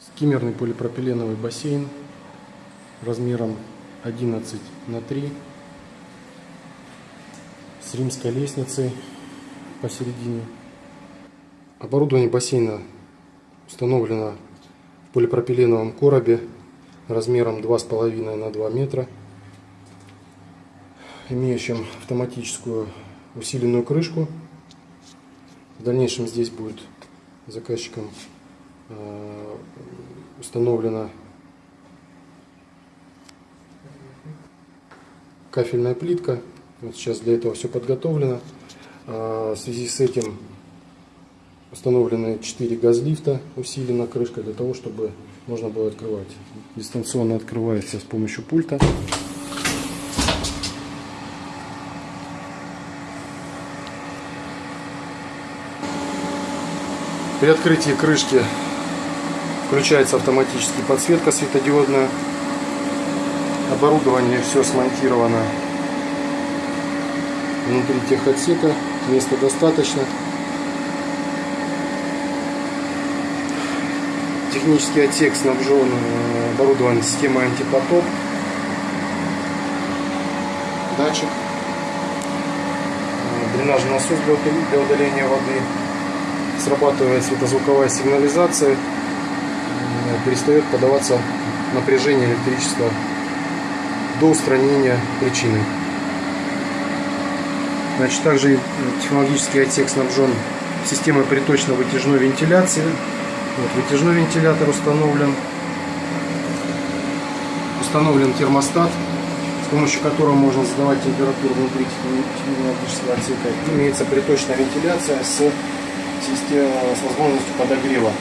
Скиммерный полипропиленовый бассейн размером 11 на 3 с римской лестницей посередине. Оборудование бассейна установлено в полипропиленовом коробе размером 2,5 на 2 метра, имеющим автоматическую усиленную крышку. В дальнейшем здесь будет заказчиком установлена кафельная плитка. Вот сейчас для этого все подготовлено. А, в связи с этим установлены 4 газлифта, усилена крышка для того, чтобы можно было открывать. Дистанционно открывается с помощью пульта. При открытии крышки включается автоматически подсветка светодиодная. Оборудование все смонтировано внутри техотсека. Места достаточно. Технический отсек снабжен э, оборудован системой антипотоп. Датчик. Э, дренажный насос для удаления воды срабатывает светозвуковая сигнализация, перестает подаваться напряжение электричества до устранения причины. Значит, также технологический отсек снабжен системой приточно-вытяжной вентиляции. Вот, вытяжной вентилятор установлен. Установлен термостат, с помощью которого можно задавать температуру внутри технологического отсека. Имеется приточная вентиляция с система с возможностью подогрева